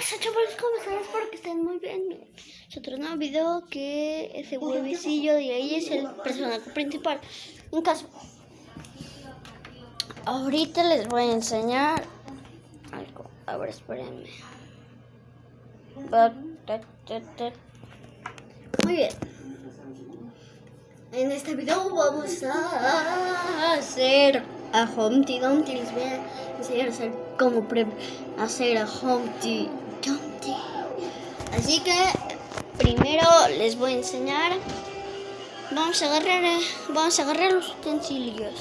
pasa chavales? ¿Cómo están? Espero que estén muy bien. Miren, es otro nuevo video que ese huevecillo de ahí es el personaje principal. En caso, ahorita les voy a enseñar algo. A espérenme. Muy bien. En este video vamos a hacer a Humpty Dumpty. Les voy a enseñar a hacer cómo hacer a Humpty Dumpty. Así que primero les voy a enseñar. Vamos a agarrar, eh, vamos a agarrar los utensilios.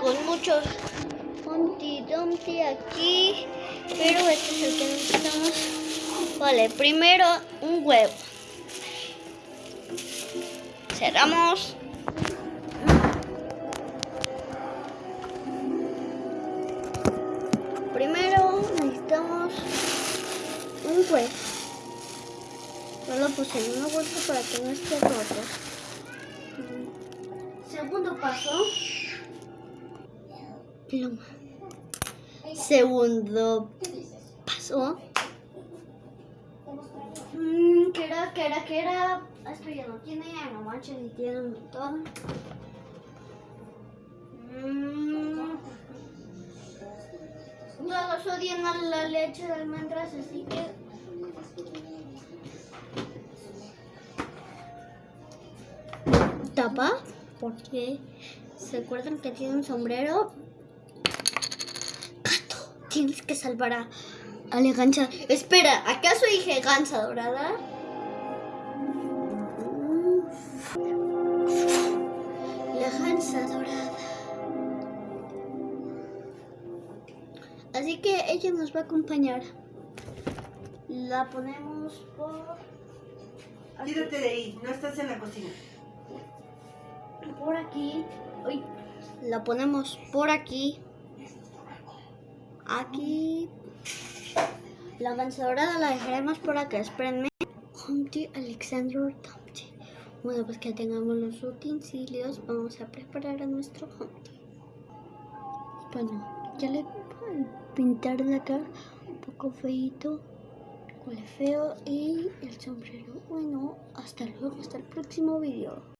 Con muchos Humpty Dumpty aquí, pero este es el que necesitamos. Vale, primero un huevo. Cerramos. Primero necesitamos un huevo. Yo lo puse en una bolsa para que no esté roto. Segundo paso. Pluma. Segundo paso. Mm, ¿Qué era? ¿Qué era? ¿Qué era? Esto ya no tiene, no manches, ni tiene un montón. Mm. Todos odian a la leche de almendras, así que... Tapa, porque se acuerdan que tiene un sombrero. Gato, tienes que salvar a, a la gancha. Espera, ¿acaso dije gansa dorada? La gansa dorada. Así que ella nos va a acompañar. La ponemos por... aquí. Tírate de ahí, no estás en la cocina. por aquí. Uy, la ponemos por aquí. Aquí. La dorada la dejaremos por acá. Espérenme. Humpty Alexander Dumpty. Bueno, pues que tengamos los utensilios, vamos a preparar a nuestro Humpty. Bueno, ya le pintar la cara un poco feito. Huele feo y el sombrero. Bueno, hasta luego, hasta el próximo video.